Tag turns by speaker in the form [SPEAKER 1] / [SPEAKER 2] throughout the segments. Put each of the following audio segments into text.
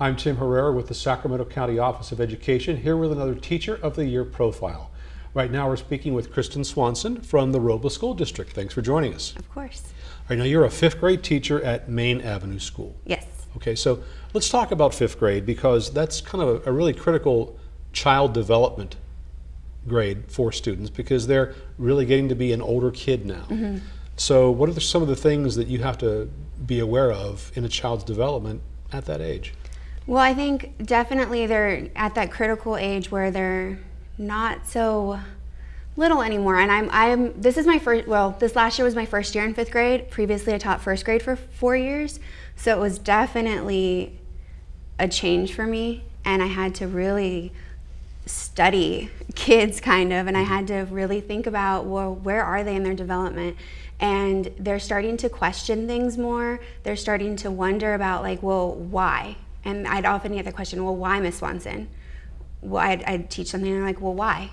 [SPEAKER 1] I'm Tim Herrera with the Sacramento County Office of Education, here with another Teacher of the Year profile. Right now we're speaking with Kristen Swanson from the Robla School District. Thanks for joining us.
[SPEAKER 2] Of course.
[SPEAKER 1] All right, now you're a fifth grade teacher at Main Avenue School.
[SPEAKER 2] Yes.
[SPEAKER 1] Okay, so let's talk about fifth grade because that's kind of a, a really critical child development grade for students because they're really getting to be an older kid now.
[SPEAKER 2] Mm-hmm.
[SPEAKER 1] So what are the, some of the things that you have to be aware of in a child's development at that age?
[SPEAKER 2] Well, I think definitely they're at that critical age where they're not so little anymore. And I'm, I'm, this is my first, well, this last year was my first year in fifth grade. Previously, I taught first grade for four years. So it was definitely a change for me. And I had to really study kids kind of, and I had to really think about, well, where are they in their development? And they're starting to question things more. They're starting to wonder about like, well, why? And I'd often get the question, well, why Miss Swanson? Well, I'd, I'd teach something and they're like, well, why?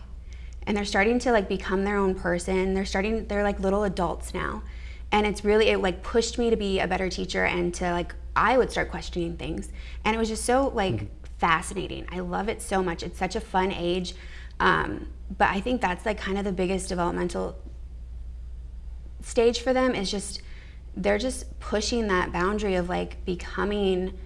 [SPEAKER 2] And they're starting to like become their own person. They're starting, they're like little adults now. And it's really, it like pushed me to be a better teacher and to like, I would start questioning things. And it was just so like mm-hmm. fascinating. I love it so much. It's such a fun age. Um, but I think that's like kind of the biggest developmental stage for them is just, they're just pushing that boundary of like becoming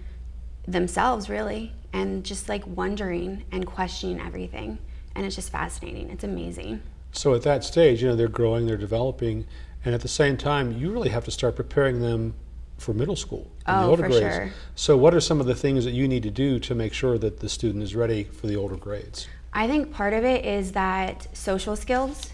[SPEAKER 2] themselves really and just like wondering and questioning everything. And it's just fascinating. It's amazing.
[SPEAKER 1] So at that stage you know they're growing they're developing and at the same time you really have to start preparing them for middle school
[SPEAKER 2] oh,
[SPEAKER 1] the older
[SPEAKER 2] for
[SPEAKER 1] grades.
[SPEAKER 2] sure.
[SPEAKER 1] so what are some of the things that you need to do to make sure that the student is ready for the older grades?
[SPEAKER 2] I think part of it is that social skills.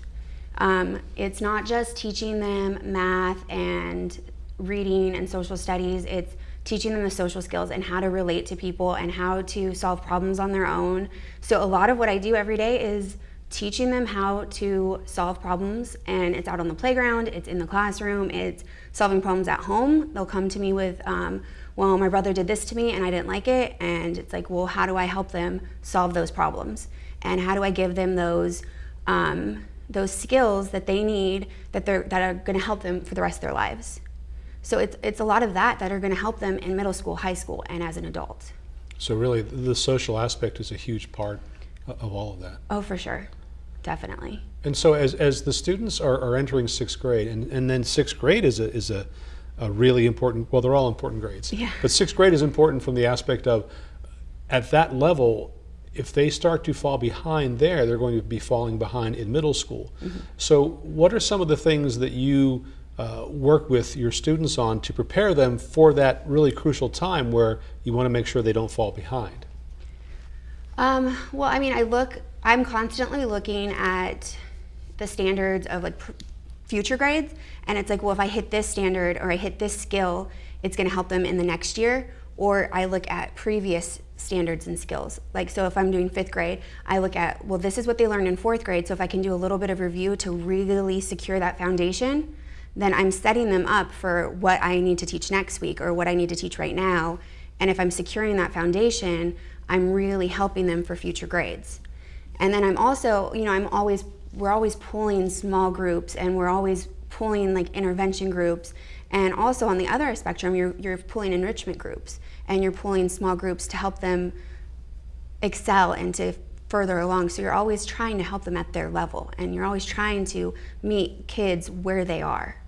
[SPEAKER 2] Um, it's not just teaching them math and reading and social studies. It's teaching them the social skills and how to relate to people and how to solve problems on their own. So a lot of what I do every day is teaching them how to solve problems and it's out on the playground, it's in the classroom, it's solving problems at home. They'll come to me with, um, well, my brother did this to me and I didn't like it. And it's like, well, how do I help them solve those problems? And how do I give them those, um, those skills that they need that, they're, that are gonna help them for the rest of their lives? So it's, it's a lot of that that are going to help them in middle school, high school, and as an adult.
[SPEAKER 1] So really, the social aspect is a huge part of all of that.
[SPEAKER 2] Oh, for sure. Definitely.
[SPEAKER 1] And so as, as the students are, are entering sixth grade, and, and then sixth grade is a, is a, a really important, well, they're all important grades.
[SPEAKER 2] Yeah.
[SPEAKER 1] But sixth grade is important from the aspect of, at that level, if they start to fall behind there, they're going to be falling behind in middle school. Mm -hmm. So what are some of the things that you uh, work with your students on to prepare them for that really crucial time where you want to make sure they don't fall behind?
[SPEAKER 2] Um, well, I mean, I look, I'm constantly looking at the standards of like future grades, and it's like, well, if I hit this standard or I hit this skill, it's going to help them in the next year. Or I look at previous standards and skills. Like, so if I'm doing fifth grade, I look at, well, this is what they learned in fourth grade, so if I can do a little bit of review to really secure that foundation, then I'm setting them up for what I need to teach next week or what I need to teach right now. And if I'm securing that foundation, I'm really helping them for future grades. And then I'm also, you know, I'm always, we're always pulling small groups and we're always pulling like intervention groups. And also on the other spectrum, you're, you're pulling enrichment groups and you're pulling small groups to help them excel and to further along. So you're always trying to help them at their level and you're always trying to meet kids where they are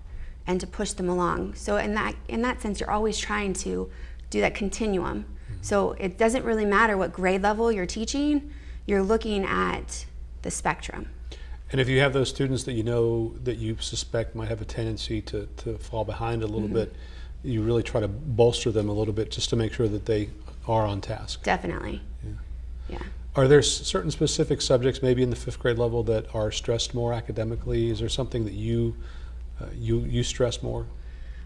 [SPEAKER 2] and to push them along. So in that, in that sense, you're always trying to do that continuum. So it doesn't really matter what grade level you're teaching, you're looking at the spectrum.
[SPEAKER 1] And if you have those students that you know that you suspect might have a tendency to, to fall behind a little mm -hmm. bit, you really try to bolster them a little bit just to make sure that they are on task.
[SPEAKER 2] Definitely.
[SPEAKER 1] Yeah.
[SPEAKER 2] yeah.
[SPEAKER 1] Are there certain specific subjects, maybe in the fifth grade level, that are stressed more academically? Is there something that you uh, you, you stress more?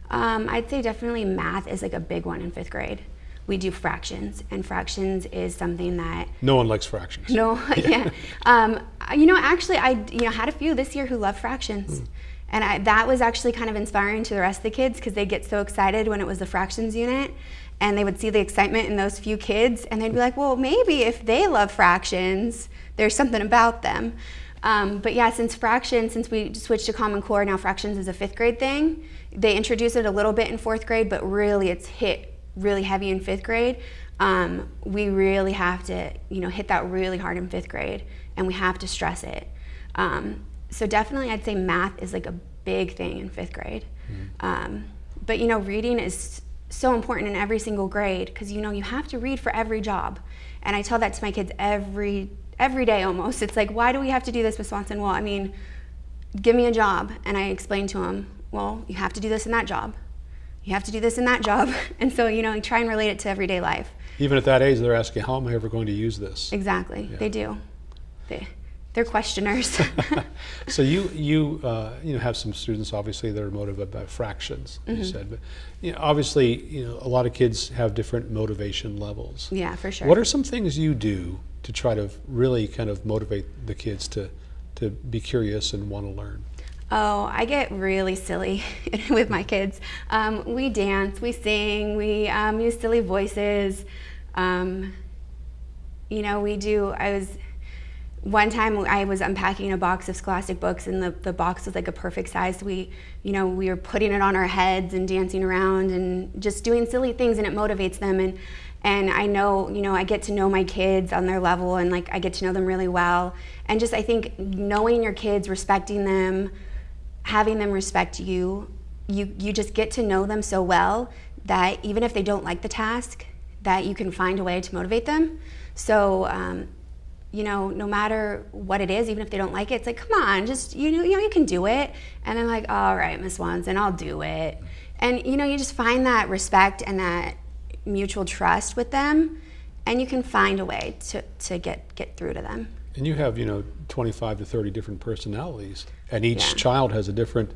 [SPEAKER 2] Um, I'd say definitely math is like a big one in fifth grade. We do fractions, and fractions is something that
[SPEAKER 1] no one likes fractions.
[SPEAKER 2] No, yeah. yeah. Um, you know, actually, I you know had a few this year who love fractions, mm. and I, that was actually kind of inspiring to the rest of the kids because they get so excited when it was the fractions unit, and they would see the excitement in those few kids, and they'd be like, well, maybe if they love fractions, there's something about them. Um, but yeah, since fractions, since we switched to Common Core, now fractions is a fifth grade thing. They introduced it a little bit in fourth grade, but really it's hit really heavy in fifth grade. um, we really have to, you know, hit that really hard in fifth grade, and we have to stress it. Um, so definitely, I'd say math is like a big thing in fifth grade. Um, but you know, reading is so important in every single grade because you know you have to read for every job, and I tell that to my kids every every day almost. It's like, why do we have to do this, Miss Swanson? Well, I mean, give me a job, and I explain to them, well, you have to do this in that job. You have to do this in that job, and so you know, you try and relate it to everyday life.
[SPEAKER 1] Even at that age, they're asking, how am I ever going to use this?
[SPEAKER 2] Exactly, they do. They, they're questioners.
[SPEAKER 1] so you you uh, you know have some students obviously that are motivated by fractions you said but you know, obviously you know a lot of kids have different motivation levels
[SPEAKER 2] yeah, for sure.
[SPEAKER 1] what are some things you do to try to really kind of motivate the kids to to be curious and want to learn
[SPEAKER 2] Oh, I get really silly with my kids. Um, we dance, we sing, we um, use silly voices. Um, you know, we do. I was one time I was unpacking a box of Scholastic books, and the, the box was like a perfect size. We, you know, we were putting it on our heads and dancing around and just doing silly things, and it motivates them. And and I know, you know, I get to know my kids on their level, and like I get to know them really well. And just I think knowing your kids, respecting them, having them respect you, you you just get to know them so well that even if they don't like the task, that you can find a way to motivate them. So. Um, you know, no matter what it is, even if they don't like it, it's like, come on, just you know, you know, you can do it. And I'm like, all right, Miss Swanson, I'll do it. And you know, you just find that respect and that mutual trust with them, and you can find a way to, to get get through to them.
[SPEAKER 1] and you have you know 25 to 30 different personalities and each
[SPEAKER 2] Yeah.
[SPEAKER 1] child has a different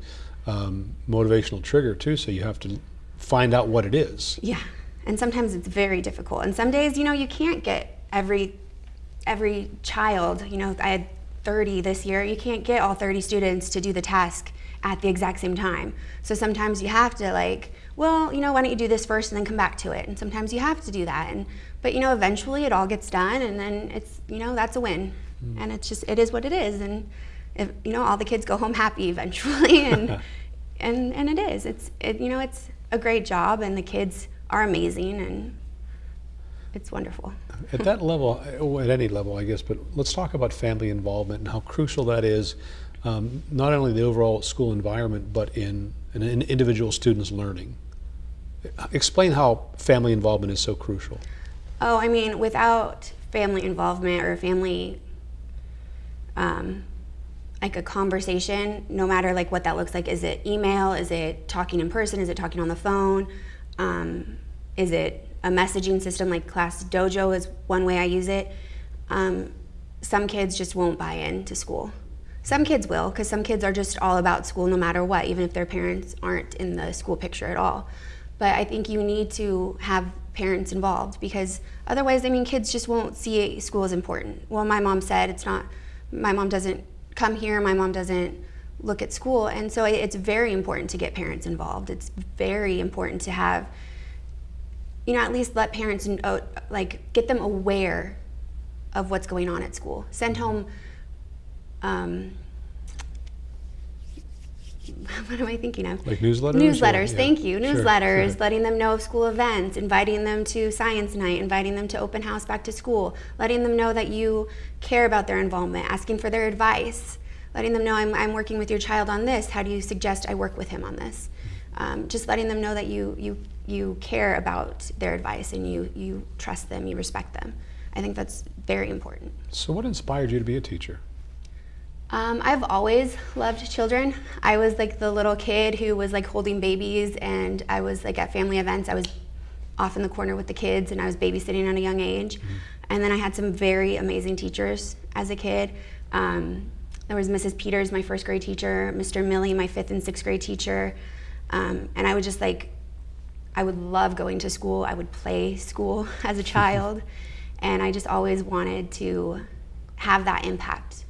[SPEAKER 1] um, motivational trigger too so you have to find out what it is
[SPEAKER 2] Yeah, and sometimes it's very difficult. And some days, you know, you can't get every every child. You know, I had 30 this year. You can't get all 30 students to do the task at the exact same time. So sometimes you have to like, well, you know, why don't you do this first and then come back to it? And sometimes you have to do that. And but you know, eventually it all gets done, and then it's you know that's a win. Hmm. And it's just it is what it is. And if, you know, all the kids go home happy eventually, and and and it is. It's it, you know, it's a great job, and the kids are amazing, and it's wonderful.
[SPEAKER 1] At that level, at any level, I guess, but let's talk about family involvement and how crucial that is, um, not only the overall school environment, but in an in individual student's learning. Explain how family involvement is so crucial.
[SPEAKER 2] Oh, I mean, without family involvement or family, um, like a conversation, no matter like what that looks like, is it email? Is it talking in person? Is it talking on the phone? Um, is it a messaging system like Class Dojo is one way I use it. Um, some kids just won't buy into school. Some kids will, because some kids are just all about school no matter what, even if their parents aren't in the school picture at all. But I think you need to have parents involved because otherwise, I mean, kids just won't see school as important. Well, my mom said it's not, my mom doesn't come here, my mom doesn't look at school. And so it's very important to get parents involved. It's very important to have, you know, at least let parents, know, oh, like, get them aware of what's going on at school. Send home, um, what am I thinking of?
[SPEAKER 1] Like newsletters? or-
[SPEAKER 2] Newsletters,
[SPEAKER 1] yeah,
[SPEAKER 2] thank you.
[SPEAKER 1] sure,
[SPEAKER 2] Newsletters,
[SPEAKER 1] sure.
[SPEAKER 2] letting them know of school events, inviting them to science night, inviting them to open house back to school, letting them know that you care about their involvement, asking for their advice, letting them know I'm, I'm working with your child on this. How do you suggest I work with him on this? Um, just letting them know that you, you, you care about their advice and you, you trust them, you respect them. I think that's very important.
[SPEAKER 1] So, what inspired you to be a teacher?
[SPEAKER 2] Um, I've always loved children. I was like the little kid who was like holding babies, and I was like at family events. I was off in the corner with the kids, and I was babysitting at a young age. And then I had some very amazing teachers as a kid. Um, there was Mrs. Peters, my first grade teacher, Mr. Millie, my fifth and sixth grade teacher, um, and I would just like, I would love going to school. I would play school as a child, and I just always wanted to have that impact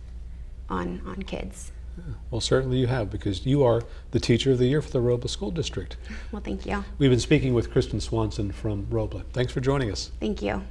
[SPEAKER 2] on on kids.
[SPEAKER 1] Well, certainly you have, because you are the Teacher of the Year for the Robla School District.
[SPEAKER 2] Well, thank you.
[SPEAKER 1] We've been speaking with Kristen Swanson from Robla. Thanks for joining us.
[SPEAKER 2] Thank you.